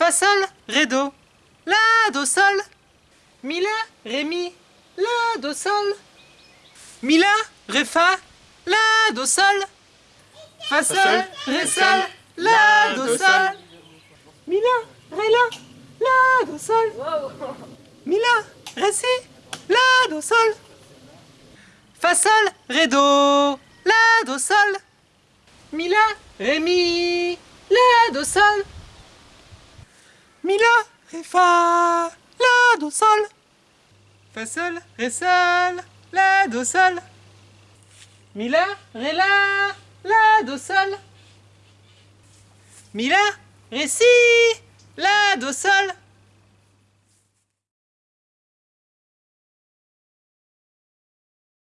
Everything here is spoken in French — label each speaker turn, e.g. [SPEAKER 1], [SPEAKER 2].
[SPEAKER 1] Fa, sol, ré, do. La, do, sol. Mi, la, ré, mi. La, do, sol. Mi, la, ré, fa. La, do, sol. Fa, sol, ré, sol. La, do, sol. Mi, la, ré, la. La, do, sol. Mi, la, ré, si. La, do, sol. Fa, sol, ré, do. La, do, sol. Mi, la, ré, mi. La, do, sol. Fa. La, do, sol. Fa, sol, ré, sol. La, do, sol. Mi, la, ré, la. La, do, sol. Mi, la, ré, si. La, do, sol.